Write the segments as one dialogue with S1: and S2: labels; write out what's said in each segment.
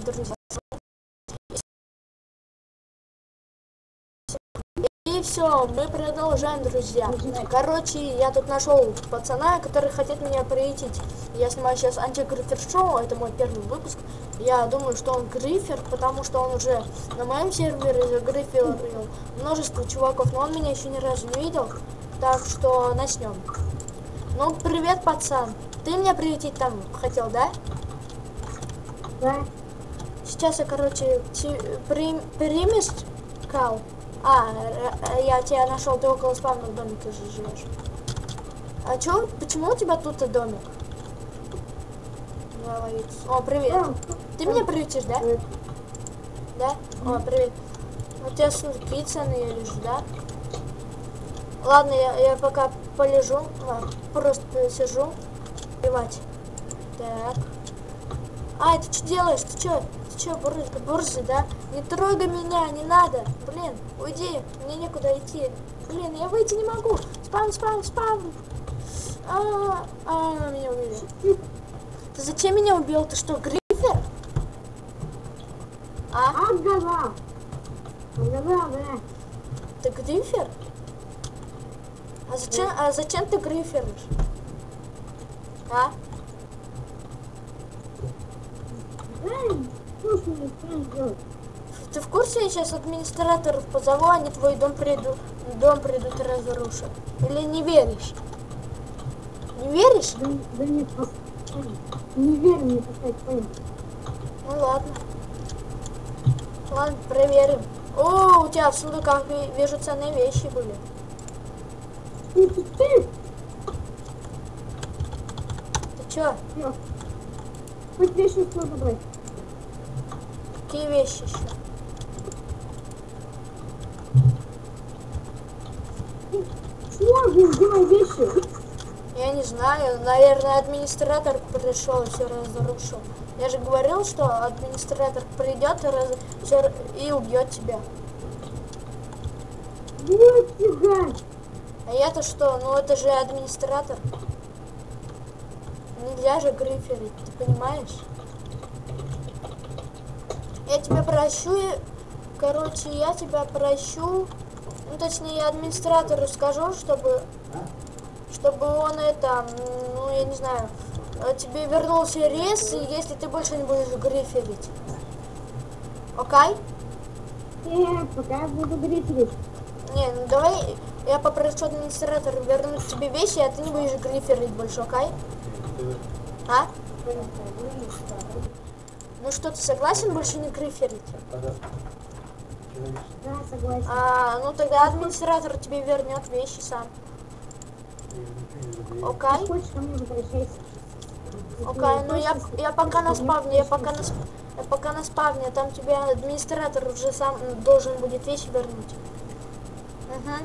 S1: дорогие друзья. И все, мы продолжаем, друзья. Короче, я тут нашел пацана, который хотел меня приютить. Я снимаю сейчас антигрифер шоу, это мой первый выпуск. Я думаю, что он грифер, потому что он уже на моем сервере загриферил множество чуваков, но он меня еще ни разу не видел. Так что начнем. Ну, привет, пацан. Ты меня приютить там хотел, да?
S2: Да.
S1: Сейчас я, короче, прим- примешь кал? А, я тебя нашел, ты около спавного домика же живешь. А чё, почему у тебя тут домик? Давай. О, привет.
S2: Да.
S1: Ты меня приютишь, да? Да? О, привет. У тебя сундуки ценные лежат, да? Ладно, я, я пока полежу, а, просто сижу. Плевать. Так. Ай, ты что делаешь? Ты что? Что, бурза, бурза, да? Не трогай меня, не надо. Блин, уйди, мне некуда идти. Блин, я выйти не могу. Спам, спам, спам. А, а, меня убили. Ты зачем меня убил? Ты что, грифер? А?
S2: Ага. Ага, да.
S1: Ты грифер? А зачем, а зачем ты гриферишь? А?
S2: Эй?
S1: Ты в курсе, я сейчас администраторов позову, они твой дом придут, дом придут и разрушат? Или не веришь? Не веришь?
S2: Да, да нет, не верь мне поставить понял.
S1: Ну ладно. Ладно, проверим. О, у тебя в сундуках ви- вижу ценные вещи были.
S2: Ты, ты, ты.
S1: Ты чё?
S2: Хоть вещи все забрать.
S1: Какие вещи еще?
S2: Чего же сделай вещи?
S1: Я не знаю, наверное, администратор пришел и все разрушил. Я же говорил, что администратор придет и, раз... всё- и убьет тебя.
S2: Нифига.
S1: А я-то что? Ну это же администратор. Нельзя же гриферить, ты понимаешь? Я тебя прощу, и- короче, я тебя прощу. Ну, точнее, я администратору скажу, чтобы, чтобы он это, ну, я не знаю, э, тебе вернулся рез, и если ты больше не будешь гриферить. Окей?
S2: Э, пока я буду гриферить.
S1: Не, ну давай я попрошу администратора вернуть тебе вещи, а ты не будешь гриферить больше, окей? А? Ну что, ты согласен больше не гриферить?
S2: Да, согласен.
S1: А, ну тогда администратор тебе вернет вещи сам. Окей? Окей, ну я, я пока на спавне, я пока на, я пока на спавне, там тебе администратор уже сам должен будет вещи вернуть. Угу.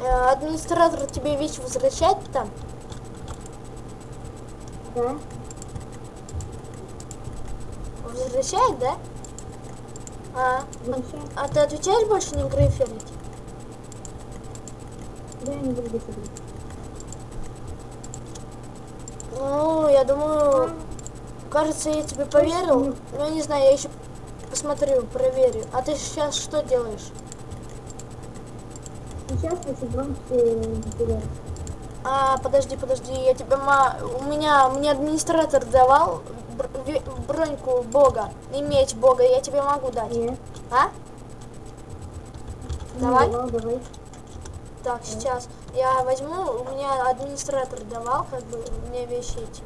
S1: Э, администратор тебе вещи возвращает там?
S2: Да.
S1: Возвращает, да? А,
S2: Возвращай.
S1: а ты отвечаешь больше не гриферить?
S2: Да, я не буду гриферить.
S1: Ну, я думаю, кажется, я тебе поверил. Ну, я не знаю, я еще посмотрю, проверю. А ты сейчас что делаешь?
S2: Сейчас хочу броньки потерять.
S1: А, подожди, подожди, я тебе ма... У меня, мне администратор давал бр- броньку бога, и меч бога, я тебе могу дать.
S2: Нет.
S1: А?
S2: не
S1: Давай.
S2: давал, давай.
S1: Так, сейчас. Я возьму, у меня администратор давал, как бы, мне вещи эти.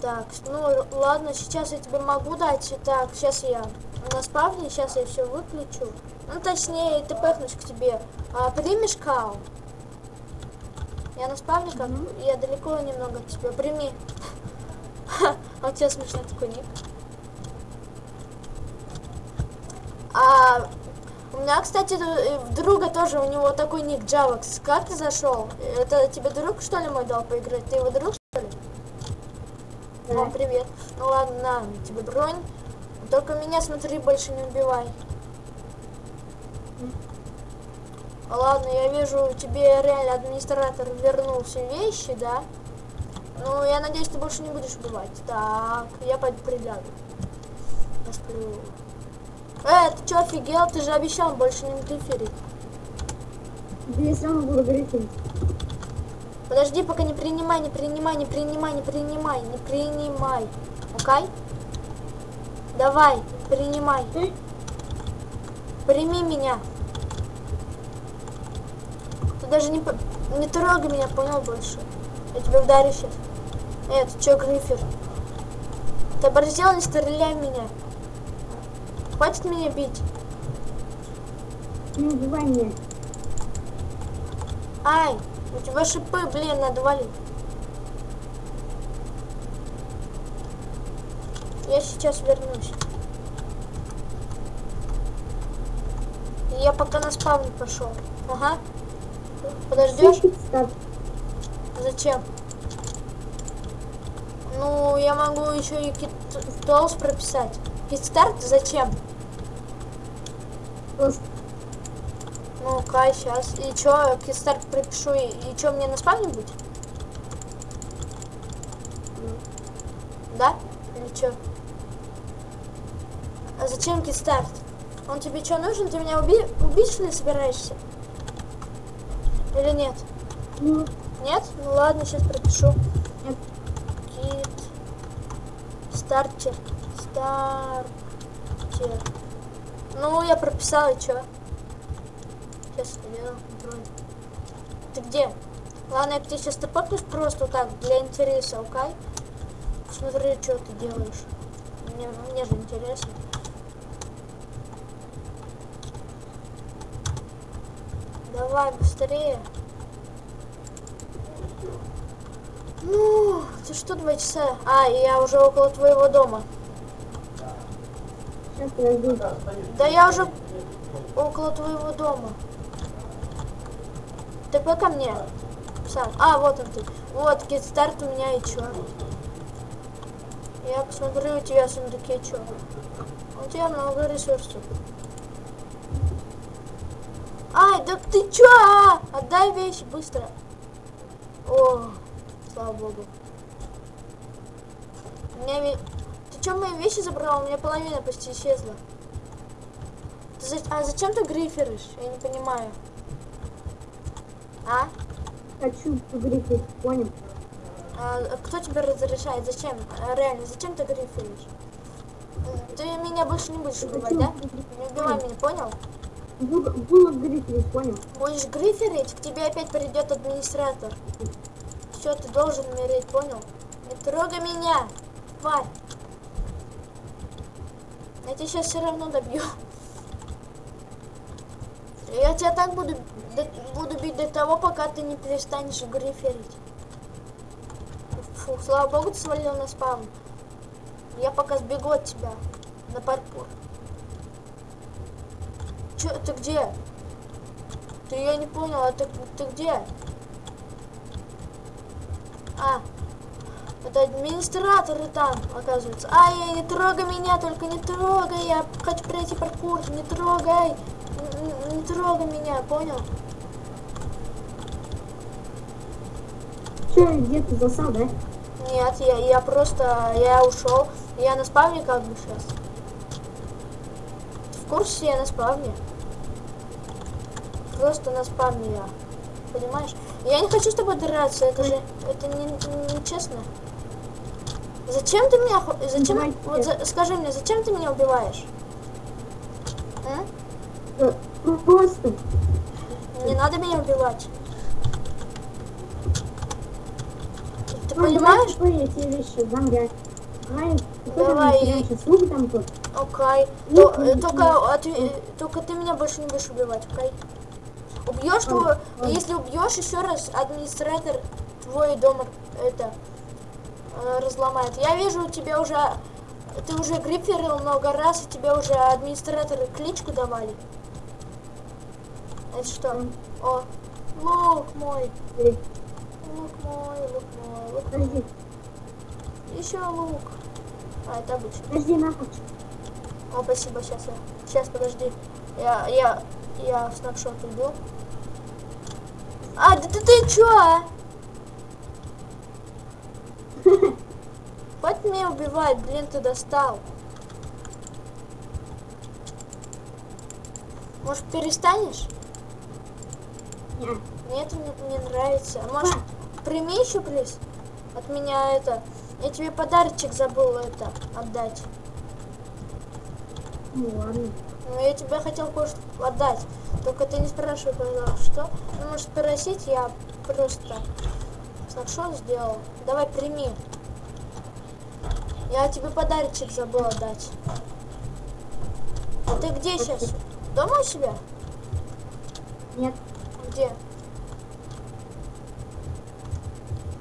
S1: Так, ну ладно, сейчас я тебе могу дать. Так, сейчас я на спавне, сейчас я все выключу. Ну, точнее, ты пэхнусь к тебе. А, примешь кау? Я на спавне, как
S2: Мгм.
S1: я далеко немного от тебя. Прими. А у тебя смешной такой ник. А у меня, кстати, д- друга тоже, у него такой ник Javax. Как ты зашел? Это тебе друг, что ли, мой дал поиграть? Ты его друг, что ли? О,
S2: Да.
S1: привет. Ну ладно, на, тебе бронь. Только меня, смотри, больше не убивай. Ладно, я вижу, тебе реально администратор вернул все вещи, да? Ну, я надеюсь, ты больше не будешь убивать. Так, я пойду приляду. Посплю. Э, ты что, офигел? Ты же обещал больше не гриферить.
S2: Да я сам буду.
S1: Подожди, пока не принимай, не принимай, не принимай, не принимай, не принимай. Окей? Давай, принимай.
S2: Э?
S1: Прими меня. Ты даже не, не трогай меня, понял больше? Я тебя ударю сейчас. Э, ты чё, Грифер? Ты оборзел, не стреляй меня. Хватит меня бить.
S2: Не убивай меня.
S1: Ай, у тебя шипы, блин, надо валить. Я сейчас вернусь. Я пока на спавн пошел. Ага. Подождешь?
S2: Старт.
S1: Зачем? Ну, я могу еще и кит толс прописать. Китстарт зачем? Ну, кай, сейчас. И чё, китстарт пропишу, и, и чё, мне на спавне будет? Да? Или чё? А зачем китстарт? Он тебе что нужен? Ты меня уби убить, что ли, собираешься? Или нет?
S2: ну,
S1: Нет? Ну ладно, сейчас пропишу.
S2: Нет.
S1: Кит. Стартер. Стартер. Ну, я прописала, и чё? Сейчас контроль. Ты где? Ладно, я к тебе сейчас топорнусь просто так, для интереса, окей? Смотри, что ты делаешь. Мне, мне же интересно. Давай, быстрее. Ну, ты что, два часа? А, я уже около твоего дома.
S2: сейчас подожди.
S1: Да я уже около твоего дома. Ты ко мне. Сам. А, вот он ты. Вот, китстарт у меня и чё? Я посмотрю у тебя в сундуке чё. У тебя много ресурсов. Ай, да ты чё? а? Отдай вещи быстро. О, слава богу. У меня ве- Ты чё мои вещи забрал? У меня половина почти исчезла. Ты за- А зачем ты гриферишь? Я не понимаю. А?
S2: Хочу погрифить, понял?
S1: А кто тебе разрешает? Зачем? А, Реально, зачем ты гриферишь? Ты меня больше не будешь убивать, да? Не убивай меня, понял?
S2: Буду, буду грифить, понял?
S1: Будешь гриферить, к тебе опять придет администратор. Все, ты должен умереть, понял? Не трогай меня, тварь. Я тебя сейчас все равно добью. Я тебя так буду, буду бить до того, пока ты не перестанешь гриферить. Фу, слава богу, ты свалил на спаун. Я пока сбегу от тебя на паркур. Че, ты где? Ты я не понял, а ты, ты где? А, это администраторы там, оказывается. Ай, не трогай меня, только не трогай, я хочу пройти паркур, не трогай, Н- н- не трогай меня, понял?
S2: Че, где ты засал, да?
S1: Нет, я, я просто, я ушел, я на спавне как бы сейчас. В курсе я на спавне? Просто на спавне я, понимаешь? Я не хочу с тобой драться, это же, это не, не честно. Зачем ты меня, зачем,
S2: Давай
S1: вот за- скажи мне, зачем ты меня убиваешь?
S2: Ну, Просто.
S1: Не надо меня убивать. Ты
S2: Ну,
S1: понимаешь?
S2: Давай. Давай?
S1: Окей. То- э, только, от- э, только ты меня больше не будешь убивать, окей? Убьешь
S2: ладно.
S1: если убьешь еще раз, администратор твой дом это э, разломает. Я вижу, у тебя уже ты уже гриферил много раз, и тебе уже администраторы кличку давали. Это что? О, лук мой, лук мой, лук мой, лук
S2: Подожди,
S1: мой. Еще лук. А, это обычно.
S2: подожди, нахуй.
S1: О, спасибо, сейчас я. Сейчас, подожди. Я, я, я в снапшот иду. А, да ты, ты чё, а? Хватит меня убивать, блин, ты достал. Может, перестанешь?
S2: Нет.
S1: Мне это не, не нравится. А Может, прими еще, плиз? От меня это... Я тебе подарочек забыл это отдать.
S2: Ну ладно.
S1: Ну, я тебе хотел кое-что отдать. Только ты не спрашивай, пожалуйста, что. Ну, можешь спросить, я просто снапшот сделал. Давай, прими. Я тебе подарочек забыл отдать. А ты где сейчас? Дома у себя?
S2: Нет.
S1: Где?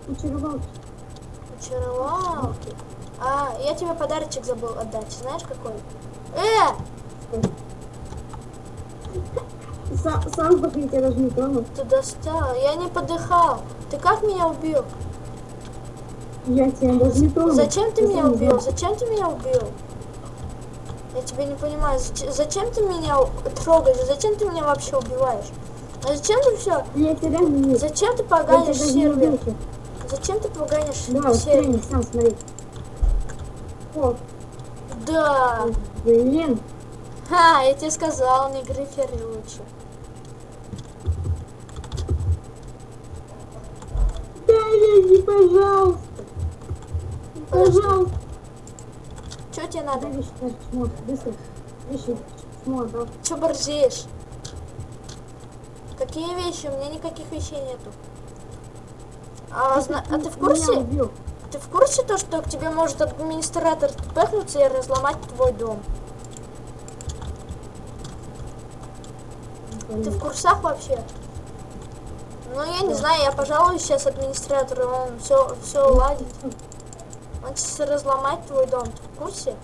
S2: Кучеровал.
S1: Очаровалки. А, я тебе подарочек забыл отдать. Знаешь какой? Э!
S2: Сам, сам сдохни, я тебя даже не тронул.
S1: Ты достал. Я не подыхал. Ты как меня убил?
S2: Я тебя даже не тронул.
S1: Зачем ты
S2: Я
S1: меня убил?
S2: знал.
S1: Зачем ты меня убил? Я тебя не понимаю. Зач- Зачем ты меня трогаешь? Зачем ты меня вообще убиваешь? А зачем ты все?
S2: Я тебя не
S1: Зачем ты поганишь сервер? Зачем ты поганишь
S2: Да,
S1: сервер?
S2: тренинг, сам смотри. О,
S1: Да.
S2: блин.
S1: Ха, я тебе сказал, не грифери лучше.
S2: Да, не, пожалуйста. Пожалуйста.
S1: Что тебе надо?
S2: вещи, чмо, быстро. Вещи, чмо, да.
S1: Че борзеешь? Какие вещи? У меня никаких вещей нету. А, зна- а ты в курсе? Ты в курсе то, что к тебе может администратор пехнуться и разломать твой дом? Ты в курсах вообще? Ну, я не знаю, я пожалуюсь сейчас администратору, он все, все уладит. Он сейчас разломать твой дом, ты в курсе?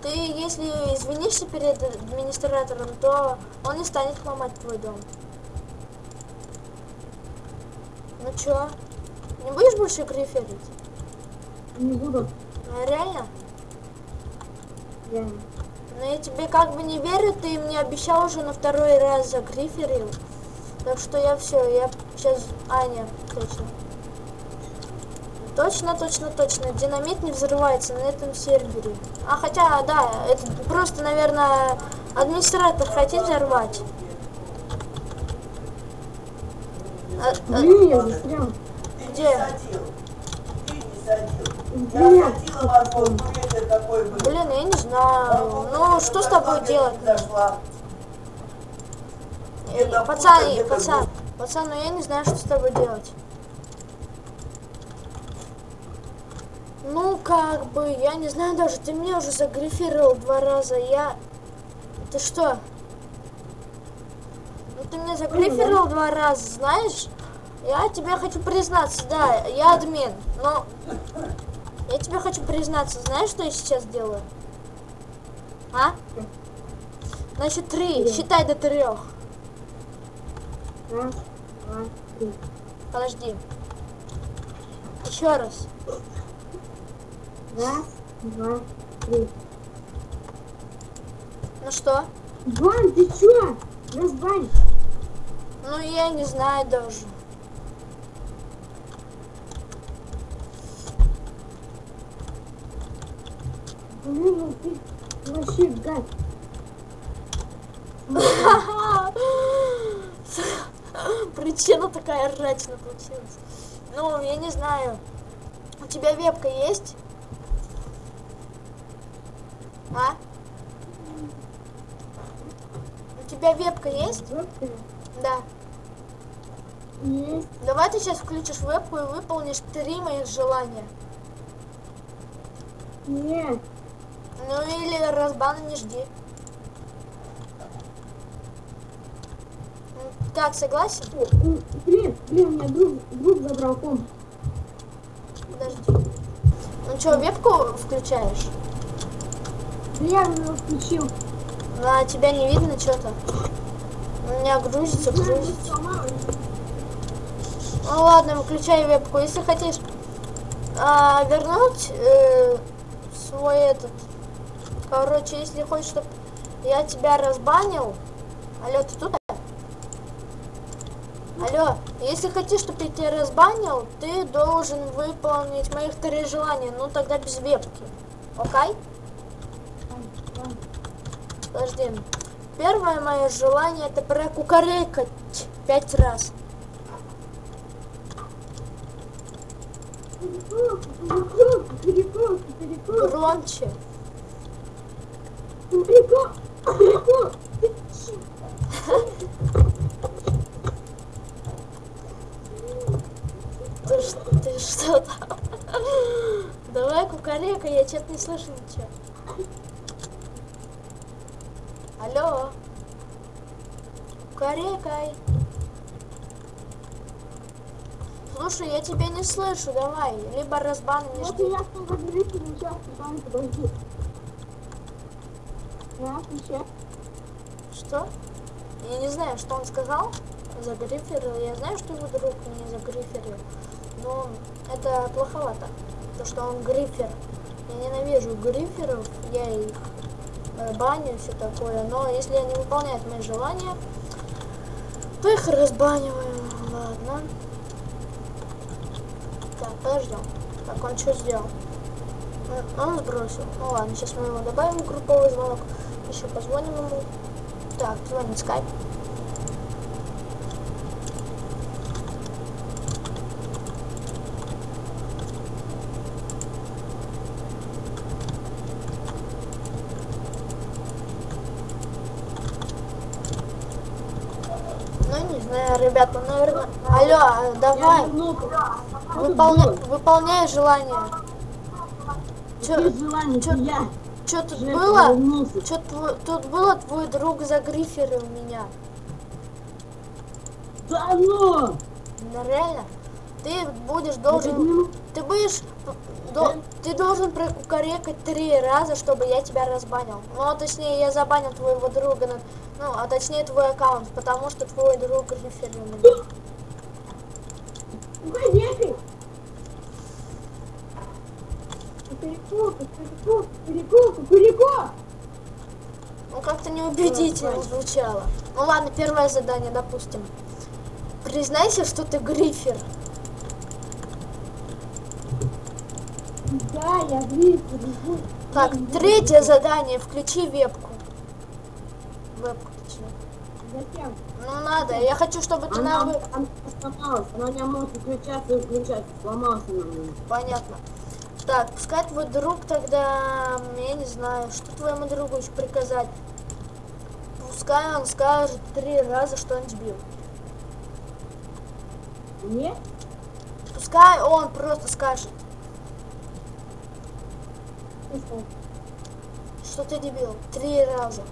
S1: Ты, если извинишься перед администратором, то он не станет ломать твой дом. Ну чё? Не будешь больше гриферить?
S2: Не буду.
S1: Ну, реально?
S2: Реально.
S1: Но я тебе как бы не верю, ты мне обещал уже на второй раз загриферил. Так что я все, я сейчас... А, нет, точно. Точно, точно, точно. Динамит не взрывается на этом сервере. А хотя, да, это просто, наверное, администратор хотел взорвать. А- а,
S2: Блин, я застрял.
S1: где?
S3: садил. Ты не садил.
S2: Блин.
S1: я не знаю. Ну, что с тобой делать? Э,
S3: Где-то
S1: Пацан, пацан, пацан, ну я не знаю, что с тобой делать. Ну, как бы, я не знаю даже, ты меня уже загрифировал два раза, я... Ты что? Ну, ты меня загрифировал два раза, знаешь? Я тебе хочу признаться, да, я админ, но... Я тебе хочу признаться, знаешь, что я сейчас делаю? А? Значит, три,
S2: Да.
S1: считай до трех.
S2: Раз, два, три.
S1: Подожди. Еще раз.
S2: Раз, два, три.
S1: Ну что?
S2: Вань, ты чё? Разбань.
S1: Ну я не знаю даже.
S2: Ну ты вообще гад.
S1: Причина такая рачная получилась. Ну, я не знаю. У тебя вебка есть? А? У тебя вебка есть?
S2: Жёсткая.
S1: Да.
S2: Есть.
S1: Давай ты сейчас включишь вебку и выполнишь три моих желания.
S2: Нет.
S1: Ну или разбана не жди. М, Как, согласен?
S2: М, Блин, блин, у меня друг, друг забрал комп.
S1: Подожди. Ну что, вебку включаешь?
S2: Да я его включил.
S1: На тебя не видно что-то. У меня грузится, грузится. Ну ладно, выключай вебку. Если хотишь а, вернуть э, свой этот... Короче, если хочешь, чтобы я тебя разбанил... Алло, ты тут? Алло, если хотишь, чтобы я тебя разбанил, ты должен выполнить моих три желания, ну тогда без вебки. Окей? Подожди. Первое мое желание это прокукарекать пять раз. Громче.
S2: Перекопка, перекопка.
S1: Ты, ты что там? Давай кукарека, я что-то не слышу ничего. Алло. Кукарекай. Слушай, я тебя не слышу, давай. Либо разбан не
S2: Вот я что говорю, сейчас, там, подожди. Раз, еще.
S1: Что? Я не знаю, что он сказал. Загриферил. Я знаю, что его друг меня загриферил. Но это плоховато. То, что он грифер. Я ненавижу гриферов. Я их э, баню все такое. Но если они выполняют мои желания, то их разбаниваю. Ладно. Так, подождем. Так, он что сделал? Он сбросил. Ну ладно, сейчас мы его добавим в групповой звонок. Еще позвоним ему. Так, звонит скайп. Ну, не знаю, ребята, наверное... Алло, а, давай, выполня... выполняй желание. Чё,
S2: желания?
S1: чё-
S2: Я
S1: чё тут
S2: Жека,
S1: было? тво- тут было, твой друг загриферил меня.
S2: Да ну!
S1: Ну, реально. Ты будешь должен... Ты будешь... до- Ты должен прокукарекать три раза, чтобы я тебя разбанил. Ну, а точнее, я забанил твоего друга, на- ну, а точнее твой аккаунт, потому что твой друг гриферил меня.
S2: Перекопка, перекопка, перекопка!
S1: Ну, как-то неубедительно звучало. Ну, ладно, первое задание, допустим. Признайся, что ты грифер.
S2: Да, я бегу.
S1: Так, третье задание, включи вебку. Вебку, точнее.
S2: Зачем?
S1: Ну, надо, я хочу, чтобы ты на...
S2: Она,
S1: вы-
S2: она сломалась, она не может включаться и включаться, сломался она.
S1: Понятно. Так, пускай твой друг тогда, я не знаю, что твоему другу еще приказать. Пускай он скажет три раза, что он сбил.
S2: Мне?
S1: Пускай он просто скажет,
S2: что?
S1: ты дебил. Три раза.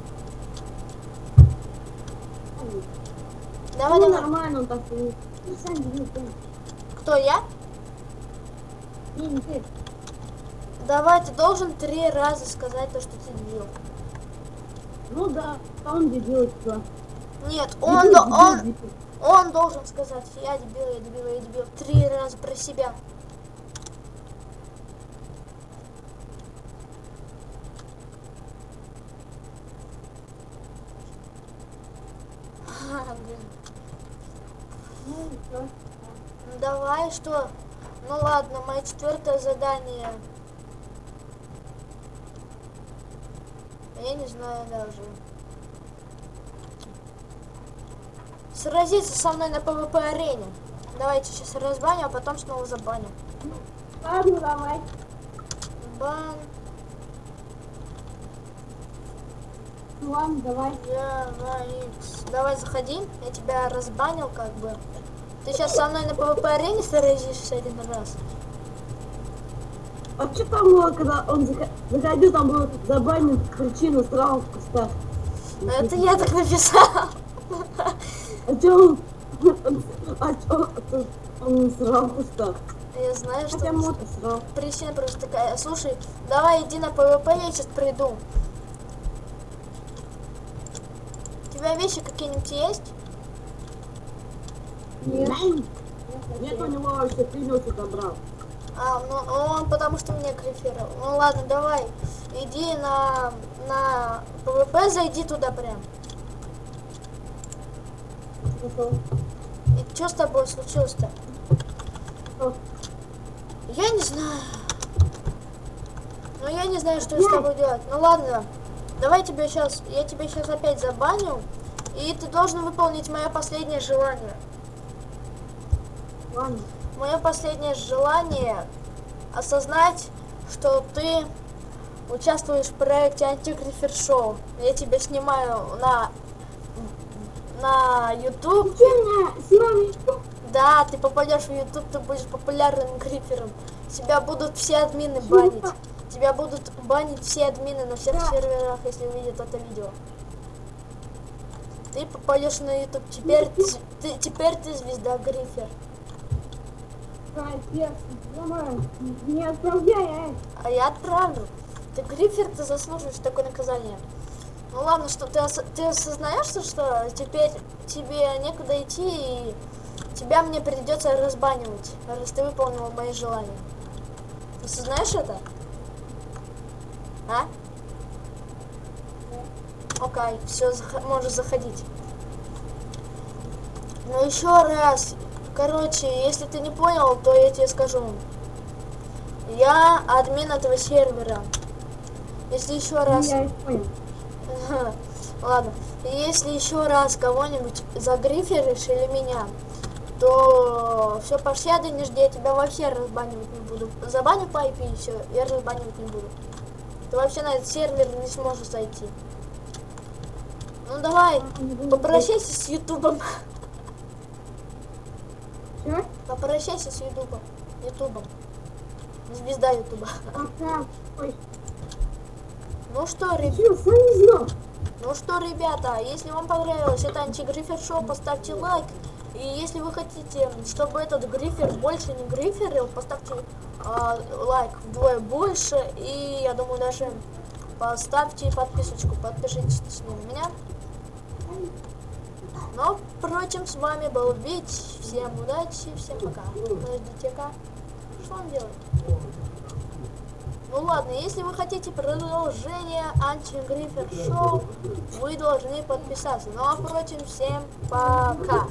S1: Давай,
S2: Ну,
S1: давай.
S2: нормально он так.
S1: Кто я?
S2: Не, не ты.
S1: Давай, ты должен три раза сказать то, что ты дебил.
S2: Ну да, а он дебил, всё.
S1: Нет, он,
S2: дебил,
S1: он,
S2: дебил.
S1: он должен сказать, я дебил, я дебил, я дебил. Три раза про себя. А.
S2: Ну,
S1: Давай, что? Ну ладно, мое четвертое задание. Я не знаю даже. Сразиться со мной на PVP арене. Давайте сейчас разбаню, а потом снова забаню.
S2: Ладно, давай.
S1: Бан,
S2: Ну, ладно, давай.
S1: я. Давай заходи, я тебя разбанил как бы. Ты сейчас со мной на PVP арене сразишься один раз.
S2: А что там было, когда он заходил, там было забанен причина сразу в кустах.
S1: Это я так написал.
S2: А что он... А что он срал в кустах?
S1: Я знаю, что...
S2: Мод.
S1: Причина просто такая. Слушай, давай иди на PVP, я сейчас приду. У тебя вещи какие-нибудь есть?
S2: Нет. Нет, у него вообще ты все забрал.
S1: А, ну он потому что меня грифировал. Ну ладно, давай. Иди на, на PVP, зайди туда прям.
S2: Пошел.
S1: И что с тобой случилось-то? Я не знаю. Ну я не знаю, что с тобой делать. Ну ладно. Давай тебе сейчас. Я тебя сейчас опять забаню. И ты должен выполнить мое последнее желание.
S2: Ладно.
S1: Мое последнее желание осознать, что ты участвуешь в проекте Антигрифер Шоу. Я тебя снимаю на на YouTube. Да, ты попадешь в YouTube, ты будешь популярным грифером. Тебя будут все админы банить. Тебя будут банить все админы на всех
S2: Да.
S1: серверах, если увидят это видео. Ты попадешь на YouTube. Теперь ты, ты- теперь ты звезда грифер.
S2: Не отправляй.
S1: А я отправлю. Ты грифер, ты заслуживаешь такое наказание. Ну ладно, что ты, ос- ты осознаешь, что- теперь тебе некуда идти и тебя мне придется разбанивать, раз ты выполнил мои желания. Ты осознаешь это? А? Окей, все, можешь заходить. Ну еще раз, короче, если ты не понял, то я тебе скажу. Я админ этого сервера. Если еще раз...
S2: Я понял.
S1: Ладно. Если еще раз кого-нибудь загриферишь или меня, то все пощады не жди, я тебя вообще разбанивать не буду. Забаню по IP и все, я разбанивать не буду. Ты вообще на этот сервер не сможешь зайти. Ну давай, попрощайся с Ютубом.
S2: Чё?
S1: Попрощайся с Ютубом. Ютубом. Звезда Ютуба. Ну что, ребят.
S2: чё, сам не знал.
S1: Ну что, ребята, если вам понравилось это антигрифер шоу, поставьте лайк. И если вы хотите, чтобы этот грифер больше не гриферил, поставьте а, лайк вдвое больше. И я думаю, даже поставьте подписочку, подпишитесь на меня. Но, впрочем, с вами был Вить. Всем удачи, всем пока. Подождите-ка. Что он делает? Ну ладно, если вы хотите продолжение антигрифер шоу, вы должны подписаться. Ну а впрочем, всем пока.